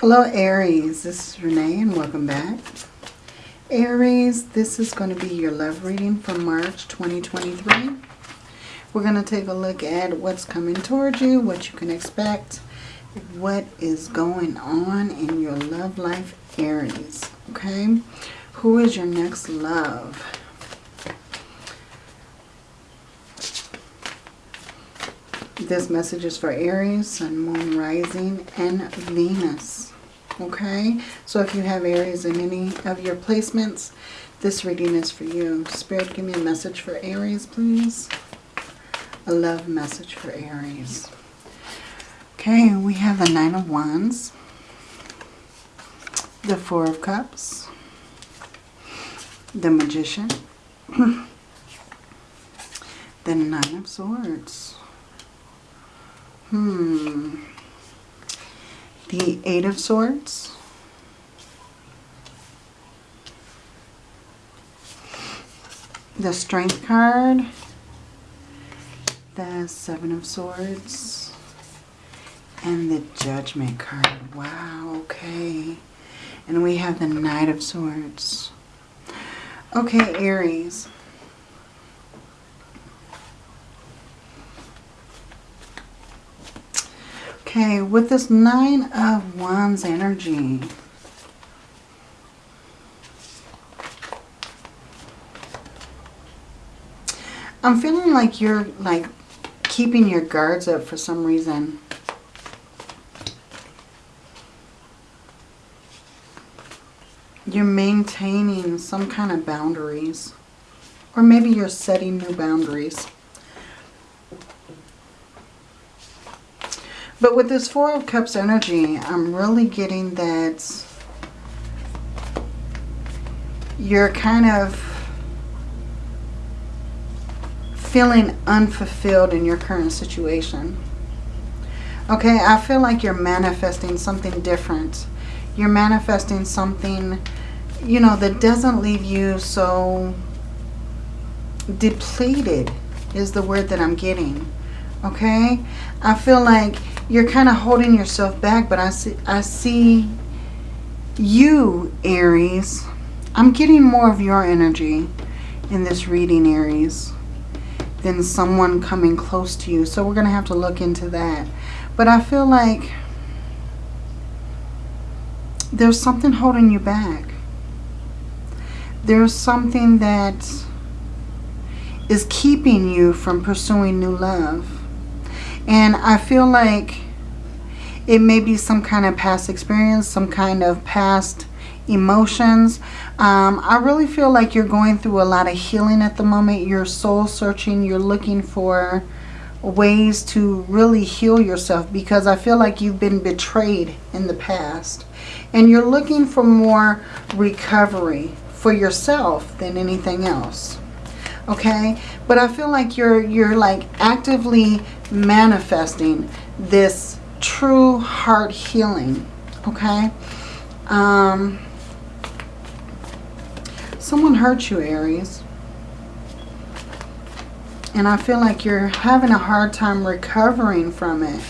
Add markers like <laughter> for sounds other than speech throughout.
Hello Aries, this is Renee and welcome back. Aries, this is going to be your love reading for March 2023. We're going to take a look at what's coming towards you, what you can expect, what is going on in your love life, Aries. Okay? Who is your next love? This message is for Aries, Sun, Moon, Rising, and Venus. Okay? So if you have Aries in any of your placements, this reading is for you. Spirit, give me a message for Aries, please. A love message for Aries. Okay, we have the Nine of Wands. The Four of Cups. The Magician. <clears throat> the Nine of Swords. Hmm. The Eight of Swords. The Strength card. The Seven of Swords. And the Judgment card. Wow, okay. And we have the Knight of Swords. Okay, Aries. Okay, with this Nine of Wands energy, I'm feeling like you're like keeping your guards up for some reason. You're maintaining some kind of boundaries. Or maybe you're setting new boundaries. But with this Four of Cups energy, I'm really getting that you're kind of feeling unfulfilled in your current situation. Okay, I feel like you're manifesting something different. You're manifesting something, you know, that doesn't leave you so depleted is the word that I'm getting. Okay? I feel like you're kind of holding yourself back, but I see, I see you, Aries. I'm getting more of your energy in this reading, Aries, than someone coming close to you. So we're going to have to look into that. But I feel like there's something holding you back. There's something that is keeping you from pursuing new love. And I feel like it may be some kind of past experience, some kind of past emotions. Um, I really feel like you're going through a lot of healing at the moment. You're soul searching. You're looking for ways to really heal yourself because I feel like you've been betrayed in the past. And you're looking for more recovery for yourself than anything else. Okay? But I feel like you're you're like actively manifesting this true heart healing. Okay? Um, someone hurt you, Aries. And I feel like you're having a hard time recovering from it.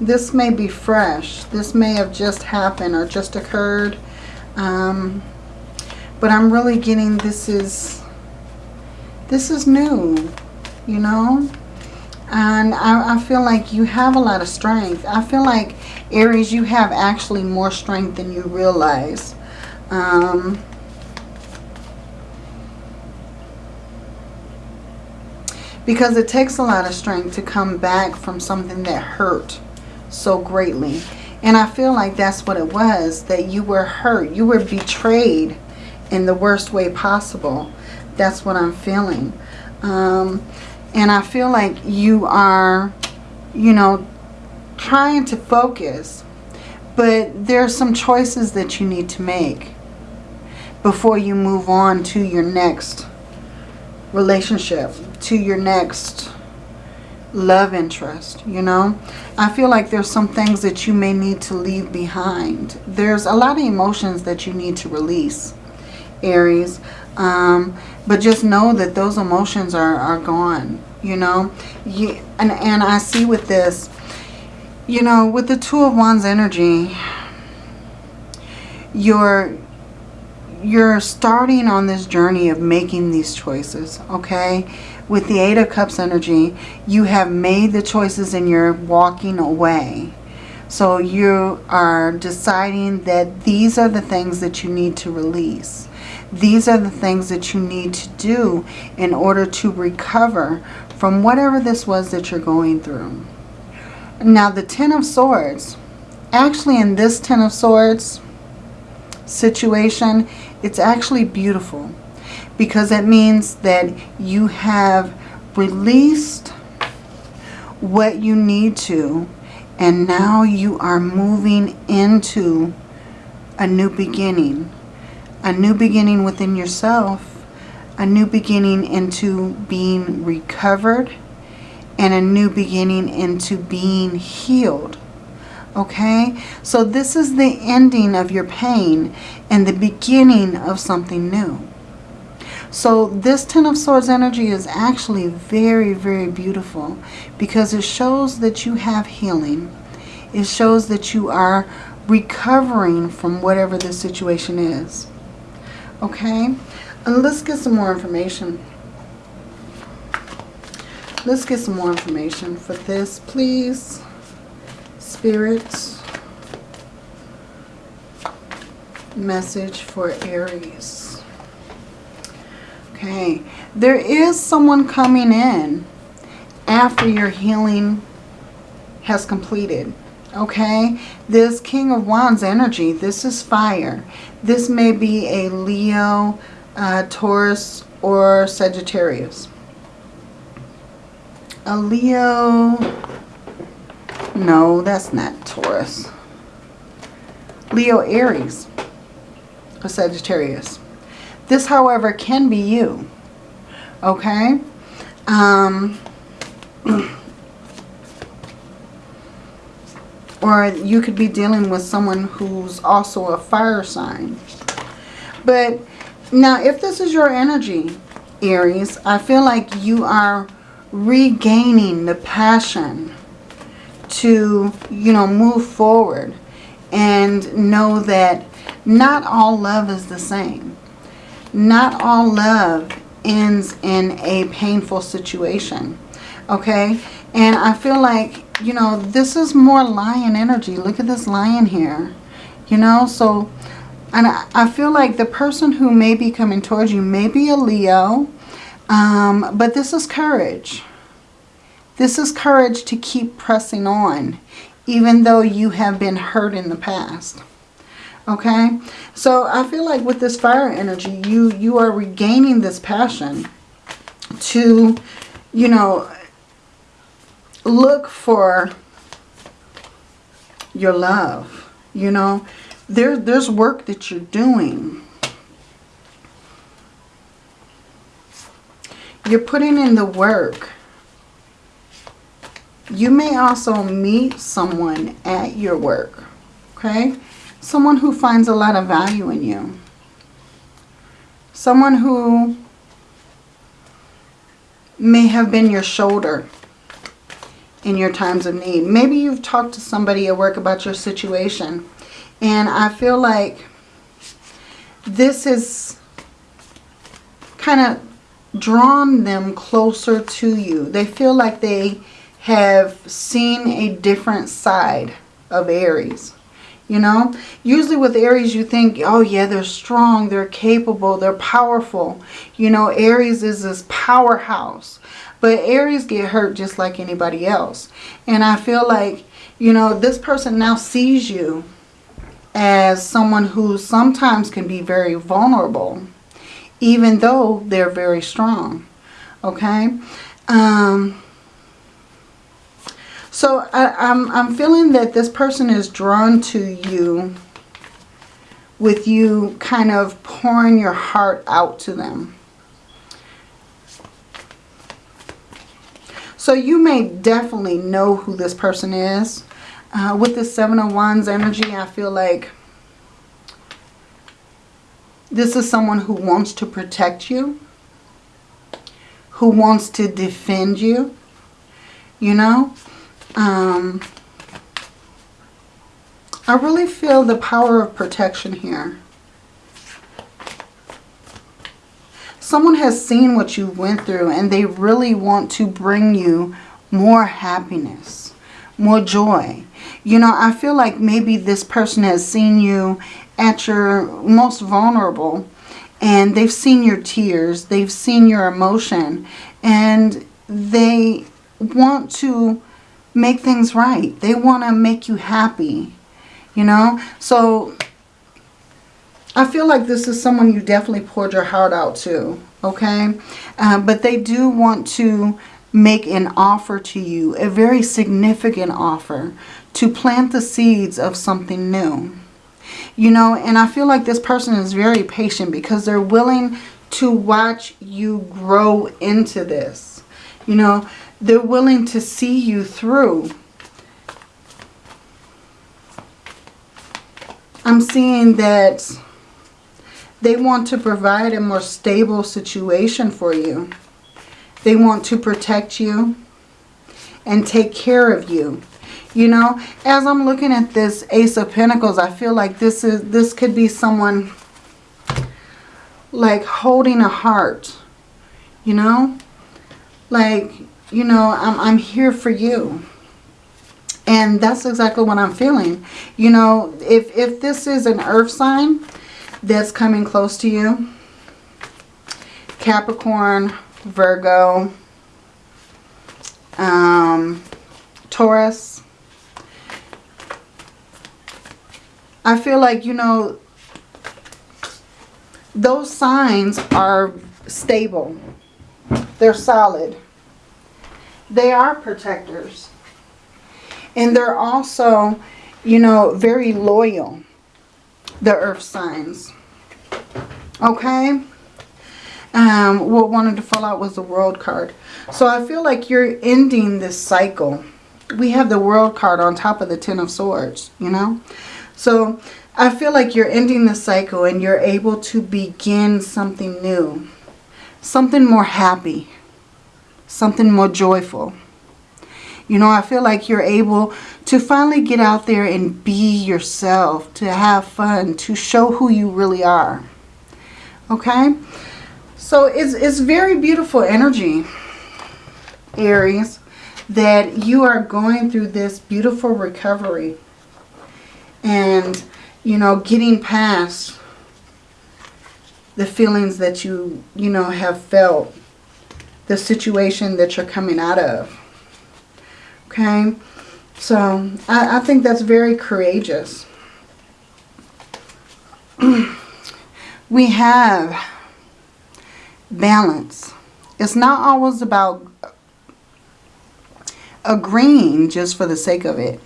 This may be fresh. This may have just happened or just occurred. Um, but I'm really getting this is this is new, you know. And I, I feel like you have a lot of strength. I feel like, Aries, you have actually more strength than you realize. Um, because it takes a lot of strength to come back from something that hurt so greatly. And I feel like that's what it was, that you were hurt. You were betrayed in the worst way possible. That's what I'm feeling. Um, and I feel like you are, you know, trying to focus. But there are some choices that you need to make before you move on to your next relationship, to your next love interest, you know. I feel like there's some things that you may need to leave behind. There's a lot of emotions that you need to release. Aries. Um, but just know that those emotions are, are gone, you know. You, and, and I see with this, you know, with the Two of Wands energy, you're you're starting on this journey of making these choices, okay? With the Eight of Cups energy, you have made the choices and you're walking away. So you are deciding that these are the things that you need to release. These are the things that you need to do in order to recover from whatever this was that you're going through. Now the Ten of Swords, actually in this Ten of Swords situation, it's actually beautiful because it means that you have released what you need to and now you are moving into a new beginning. A new beginning within yourself. A new beginning into being recovered. And a new beginning into being healed. Okay? So this is the ending of your pain and the beginning of something new. So this Ten of Swords energy is actually very, very beautiful because it shows that you have healing. It shows that you are recovering from whatever the situation is. Okay? And let's get some more information. Let's get some more information for this, please. Spirits. Message for Aries. Okay, there is someone coming in after your healing has completed. Okay, this King of Wands energy, this is fire. This may be a Leo, uh, Taurus, or Sagittarius. A Leo, no, that's not Taurus. Leo, Aries, or Sagittarius. This, however, can be you. Okay? Um, <clears throat> or you could be dealing with someone who's also a fire sign. But now, if this is your energy, Aries, I feel like you are regaining the passion to, you know, move forward and know that not all love is the same not all love ends in a painful situation. Okay? And I feel like, you know, this is more lion energy. Look at this lion here. You know, so, and I feel like the person who may be coming towards you may be a Leo. Um, but this is courage. This is courage to keep pressing on, even though you have been hurt in the past. Okay, so I feel like with this fire energy, you, you are regaining this passion to, you know, look for your love. You know, there, there's work that you're doing. You're putting in the work. You may also meet someone at your work. Okay. Someone who finds a lot of value in you. Someone who may have been your shoulder in your times of need. Maybe you've talked to somebody at work about your situation. And I feel like this has kind of drawn them closer to you. They feel like they have seen a different side of Aries you know. Usually with Aries, you think, oh yeah, they're strong, they're capable, they're powerful. You know, Aries is this powerhouse. But Aries get hurt just like anybody else. And I feel like, you know, this person now sees you as someone who sometimes can be very vulnerable, even though they're very strong. Okay? Um, so I, I'm, I'm feeling that this person is drawn to you with you kind of pouring your heart out to them. So you may definitely know who this person is. Uh, with the Seven of Wands energy, I feel like this is someone who wants to protect you, who wants to defend you, you know. Um, I really feel the power of protection here. Someone has seen what you went through and they really want to bring you more happiness, more joy. You know, I feel like maybe this person has seen you at your most vulnerable and they've seen your tears, they've seen your emotion, and they want to make things right. They want to make you happy, you know? So I feel like this is someone you definitely poured your heart out to, okay? Uh, but they do want to make an offer to you, a very significant offer, to plant the seeds of something new. You know, and I feel like this person is very patient because they're willing to watch you grow into this. You know, they're willing to see you through. I'm seeing that they want to provide a more stable situation for you. They want to protect you and take care of you. You know, as I'm looking at this Ace of Pentacles, I feel like this is this could be someone like holding a heart. You know? Like, you know, I'm, I'm here for you. And that's exactly what I'm feeling. You know, if, if this is an earth sign that's coming close to you, Capricorn, Virgo, um, Taurus, I feel like, you know, those signs are stable. They're solid. They are protectors. And they're also, you know, very loyal. The earth signs. Okay? Um, what wanted to fall out was the world card. So I feel like you're ending this cycle. We have the world card on top of the ten of swords, you know. So I feel like you're ending the cycle and you're able to begin something new. Something more happy. Something more joyful. You know, I feel like you're able to finally get out there and be yourself, to have fun, to show who you really are. Okay? So it's, it's very beautiful energy, Aries, that you are going through this beautiful recovery and, you know, getting past the feelings that you, you know, have felt, the situation that you're coming out of. Okay? So, I, I think that's very courageous. <clears throat> we have balance. It's not always about agreeing just for the sake of it.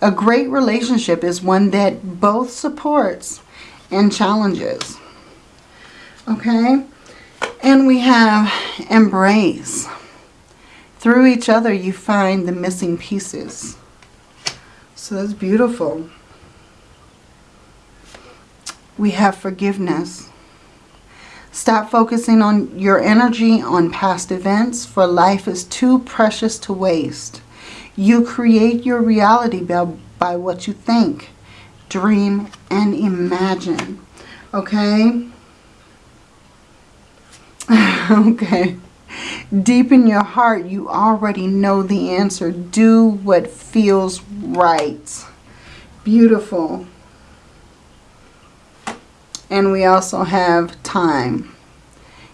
A great relationship is one that both supports and challenges. Okay? And we have embrace. Through each other, you find the missing pieces. So that's beautiful. We have forgiveness. Stop focusing on your energy on past events, for life is too precious to waste. You create your reality by, by what you think, dream, and imagine. Okay? <laughs> okay. Deep in your heart, you already know the answer. Do what feels right. Beautiful. And we also have time.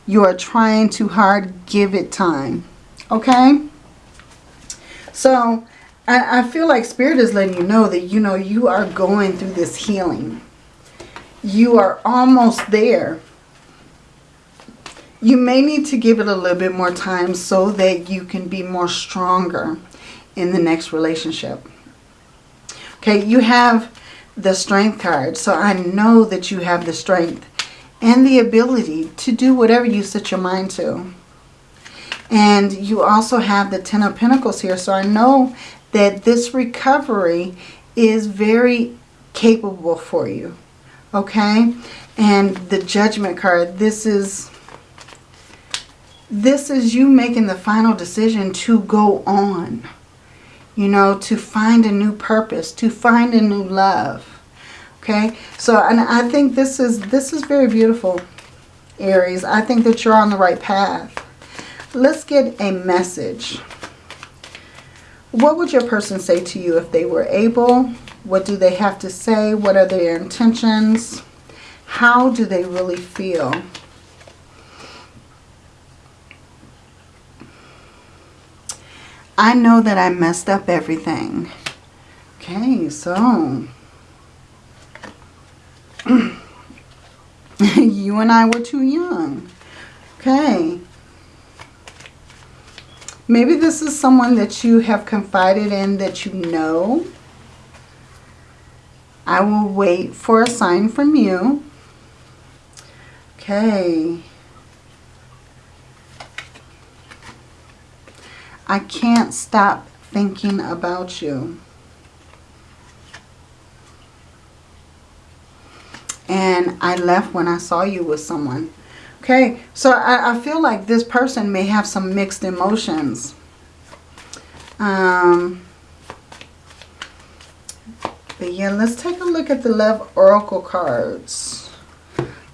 You are trying too hard. Give it time. Okay? So I, I feel like Spirit is letting you know that, you know, you are going through this healing. You are almost there. You may need to give it a little bit more time so that you can be more stronger in the next relationship. Okay, you have the strength card. So I know that you have the strength and the ability to do whatever you set your mind to. And you also have the Ten of Pentacles here. So I know that this recovery is very capable for you. Okay? And the Judgment card, this is this is you making the final decision to go on. you know, to find a new purpose, to find a new love. Okay, so and I think this is this is very beautiful, Aries. I think that you're on the right path. Let's get a message. What would your person say to you if they were able? What do they have to say? What are their intentions? How do they really feel? I know that I messed up everything. Okay, so <clears throat> you and I were too young. Okay. Maybe this is someone that you have confided in that you know. I will wait for a sign from you. Okay. I can't stop thinking about you. And I left when I saw you with someone. Okay, so I, I feel like this person may have some mixed emotions. Um, but yeah, let's take a look at the Love Oracle cards.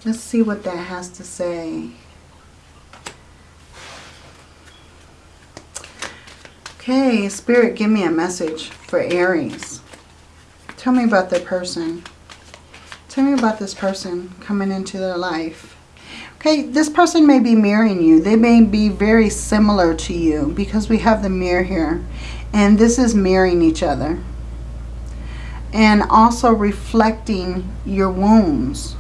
Let's see what that has to say. Okay, Spirit, give me a message for Aries. Tell me about their person. Tell me about this person coming into their life. Okay, this person may be mirroring you. They may be very similar to you because we have the mirror here. And this is mirroring each other. And also reflecting your wounds,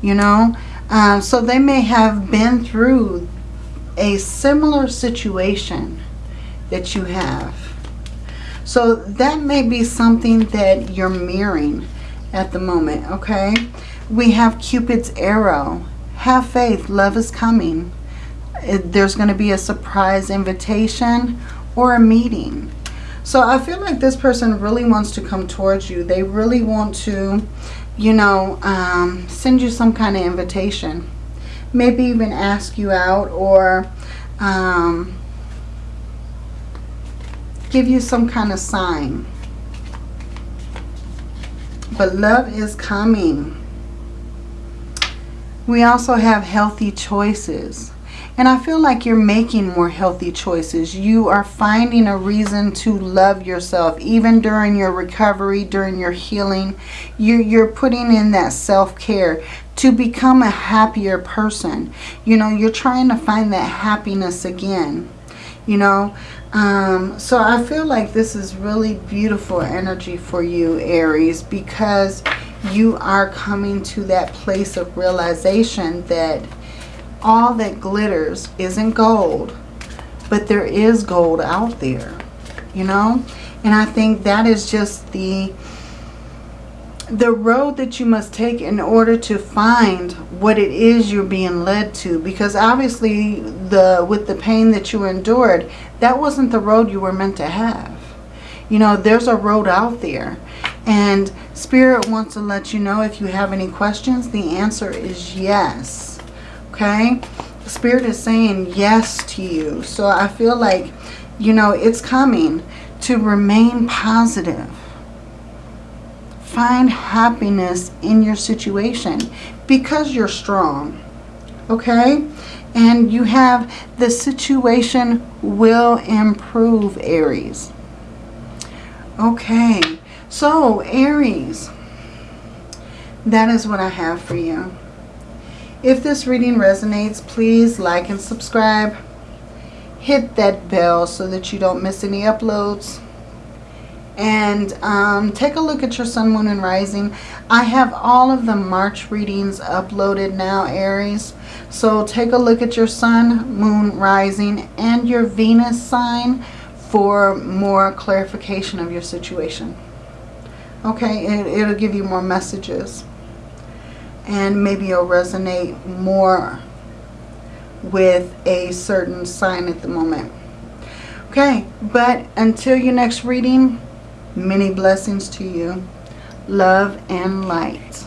you know. Uh, so they may have been through a similar situation that you have. So that may be something that you're mirroring at the moment, okay? We have Cupid's arrow. Have faith. Love is coming. There's going to be a surprise invitation or a meeting. So I feel like this person really wants to come towards you. They really want to, you know, um, send you some kind of invitation. Maybe even ask you out or um, give you some kind of sign. But love is coming. We also have healthy choices. And I feel like you're making more healthy choices. You are finding a reason to love yourself. Even during your recovery, during your healing, you're, you're putting in that self-care to become a happier person. You know, you're trying to find that happiness again. You know, um, so I feel like this is really beautiful energy for you, Aries, because you are coming to that place of realization that all that glitters isn't gold, but there is gold out there, you know? And I think that is just the the road that you must take in order to find what it is you're being led to. Because obviously the with the pain that you endured that wasn't the road you were meant to have. You know there's a road out there. And spirit wants to let you know if you have any questions the answer is yes. Okay? Spirit is saying yes to you. So i feel like you know it's coming to remain positive find happiness in your situation because you're strong. Okay? And you have the situation will improve, Aries. Okay. So, Aries, that is what I have for you. If this reading resonates, please like and subscribe. Hit that bell so that you don't miss any uploads and um, take a look at your sun, moon, and rising. I have all of the March readings uploaded now, Aries. So take a look at your sun, moon, rising, and your Venus sign for more clarification of your situation. Okay, it, it'll give you more messages. And maybe you'll resonate more with a certain sign at the moment. Okay, but until your next reading, Many blessings to you. Love and light.